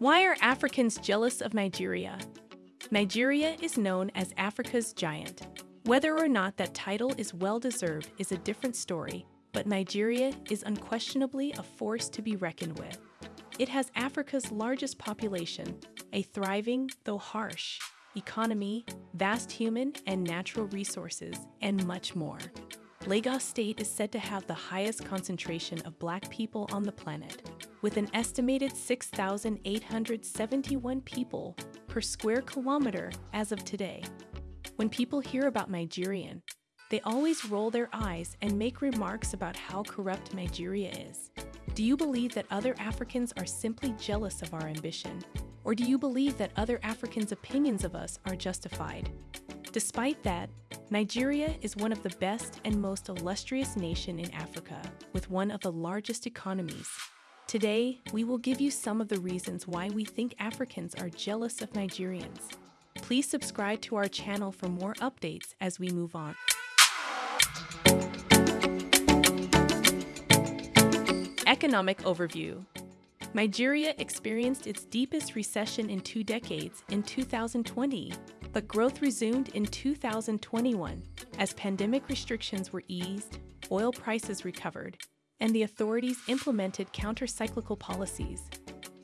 Why are Africans jealous of Nigeria? Nigeria is known as Africa's giant. Whether or not that title is well deserved is a different story, but Nigeria is unquestionably a force to be reckoned with. It has Africa's largest population, a thriving, though harsh, economy, vast human and natural resources, and much more. Lagos State is said to have the highest concentration of black people on the planet, with an estimated 6,871 people per square kilometer as of today. When people hear about Nigerian, they always roll their eyes and make remarks about how corrupt Nigeria is. Do you believe that other Africans are simply jealous of our ambition? Or do you believe that other Africans' opinions of us are justified? Despite that, Nigeria is one of the best and most illustrious nation in Africa, with one of the largest economies. Today, we will give you some of the reasons why we think Africans are jealous of Nigerians. Please subscribe to our channel for more updates as we move on. Economic Overview Nigeria experienced its deepest recession in two decades in 2020, but growth resumed in 2021 as pandemic restrictions were eased, oil prices recovered, and the authorities implemented counter-cyclical policies.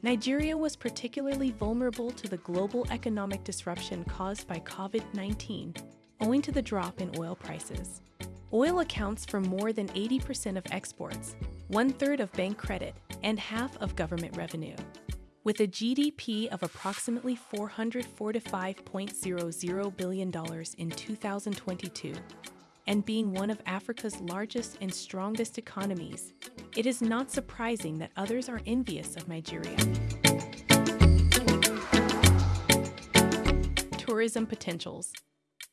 Nigeria was particularly vulnerable to the global economic disruption caused by COVID-19, owing to the drop in oil prices. Oil accounts for more than 80% of exports, one-third of bank credit, and half of government revenue. With a GDP of approximately $445.00 billion in 2022, and being one of Africa's largest and strongest economies, it is not surprising that others are envious of Nigeria. Tourism potentials.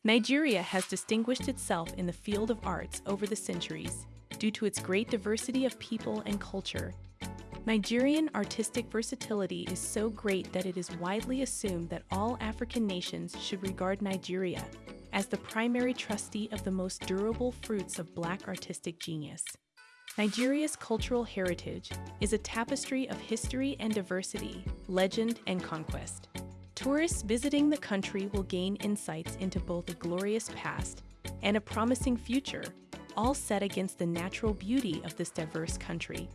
Nigeria has distinguished itself in the field of arts over the centuries due to its great diversity of people and culture. Nigerian artistic versatility is so great that it is widely assumed that all African nations should regard Nigeria as the primary trustee of the most durable fruits of Black artistic genius. Nigeria's cultural heritage is a tapestry of history and diversity, legend and conquest. Tourists visiting the country will gain insights into both a glorious past and a promising future, all set against the natural beauty of this diverse country.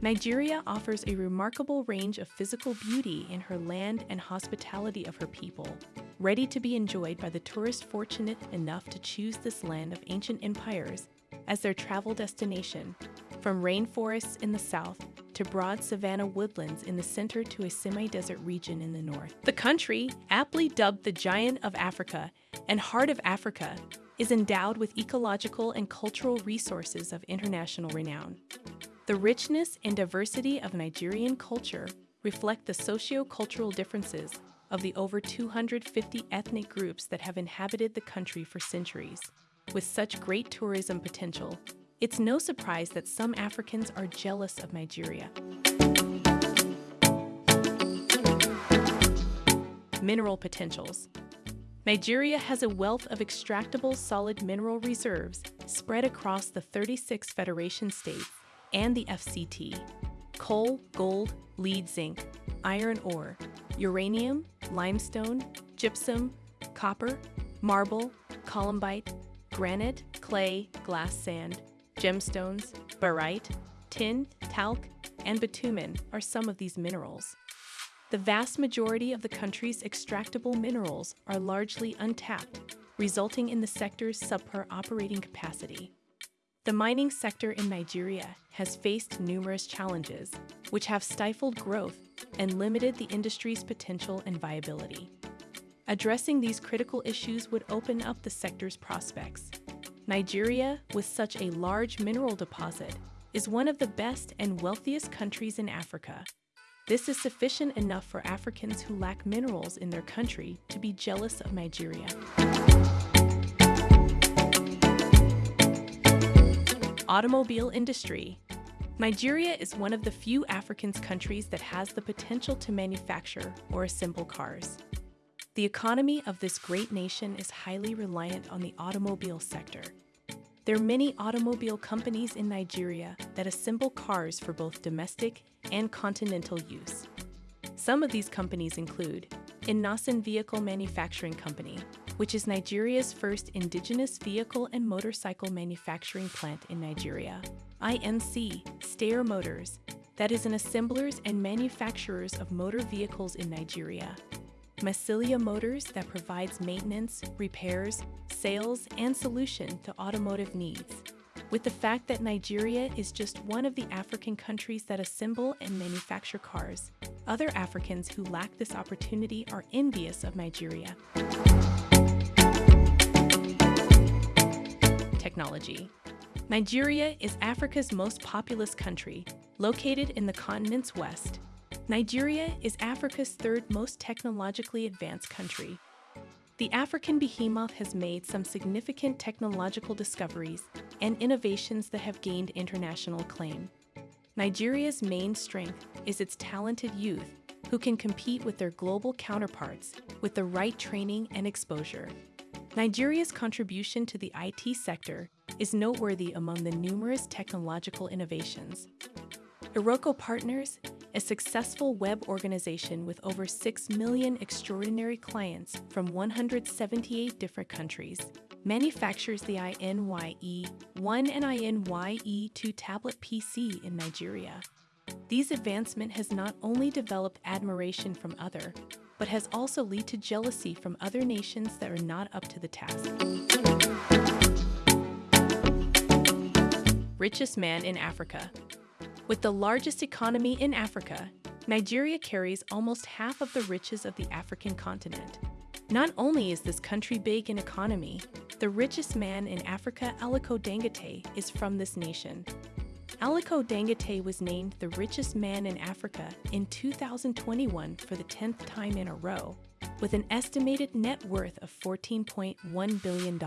Nigeria offers a remarkable range of physical beauty in her land and hospitality of her people, ready to be enjoyed by the tourist fortunate enough to choose this land of ancient empires as their travel destination, from rainforests in the south to broad savanna woodlands in the center to a semi-desert region in the north. The country, aptly dubbed the Giant of Africa and Heart of Africa, is endowed with ecological and cultural resources of international renown. The richness and diversity of Nigerian culture reflect the socio-cultural differences of the over 250 ethnic groups that have inhabited the country for centuries. With such great tourism potential, it's no surprise that some Africans are jealous of Nigeria. Mineral potentials. Nigeria has a wealth of extractable solid mineral reserves spread across the 36 federation states and the FCT, coal, gold, lead zinc, iron ore, uranium, limestone, gypsum, copper, marble, columbite, granite, clay, glass sand, gemstones, barite, tin, talc, and bitumen are some of these minerals. The vast majority of the country's extractable minerals are largely untapped, resulting in the sector's subpar operating capacity. The mining sector in Nigeria has faced numerous challenges, which have stifled growth and limited the industry's potential and viability. Addressing these critical issues would open up the sector's prospects. Nigeria, with such a large mineral deposit, is one of the best and wealthiest countries in Africa. This is sufficient enough for Africans who lack minerals in their country to be jealous of Nigeria. Automobile industry. Nigeria is one of the few African countries that has the potential to manufacture or assemble cars. The economy of this great nation is highly reliant on the automobile sector. There are many automobile companies in Nigeria that assemble cars for both domestic and continental use. Some of these companies include Innoson Vehicle Manufacturing Company, which is Nigeria's first indigenous vehicle and motorcycle manufacturing plant in Nigeria. INC, Steyr Motors, that is an assemblers and manufacturers of motor vehicles in Nigeria. Massilia Motors that provides maintenance, repairs, sales, and solution to automotive needs. With the fact that Nigeria is just one of the African countries that assemble and manufacture cars, other Africans who lack this opportunity are envious of Nigeria. Technology Nigeria is Africa's most populous country, located in the continent's west. Nigeria is Africa's third most technologically advanced country. The African behemoth has made some significant technological discoveries and innovations that have gained international acclaim. Nigeria's main strength is its talented youth who can compete with their global counterparts with the right training and exposure. Nigeria's contribution to the IT sector is noteworthy among the numerous technological innovations. Iroko Partners, a successful web organization with over 6 million extraordinary clients from 178 different countries, manufactures the INYE 1 and INYE 2 tablet PC in Nigeria. These advancement has not only developed admiration from other, but has also lead to jealousy from other nations that are not up to the task. Richest man in Africa. With the largest economy in Africa, Nigeria carries almost half of the riches of the African continent. Not only is this country big in economy, the richest man in Africa, Aliko Dangote, is from this nation. Aliko Dangote was named the richest man in Africa in 2021 for the 10th time in a row, with an estimated net worth of $14.1 billion.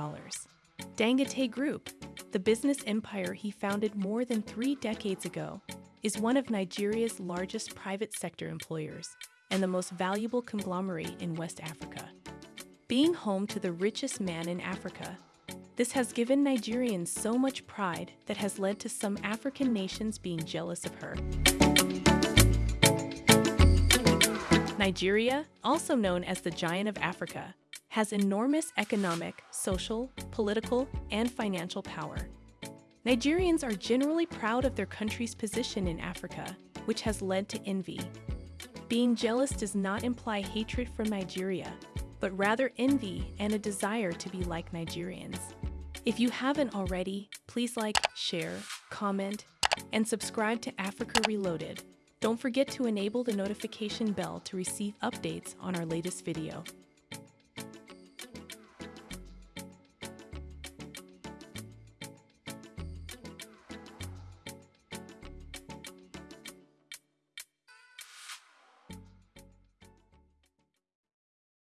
Dangote Group, the business empire he founded more than three decades ago, is one of Nigeria's largest private sector employers and the most valuable conglomerate in West Africa. Being home to the richest man in Africa, this has given Nigerians so much pride that has led to some African nations being jealous of her. Nigeria, also known as the Giant of Africa, has enormous economic, social, political, and financial power. Nigerians are generally proud of their country's position in Africa, which has led to envy. Being jealous does not imply hatred for Nigeria, but rather envy and a desire to be like Nigerians. If you haven't already, please like, share, comment, and subscribe to Africa Reloaded. Don't forget to enable the notification bell to receive updates on our latest video.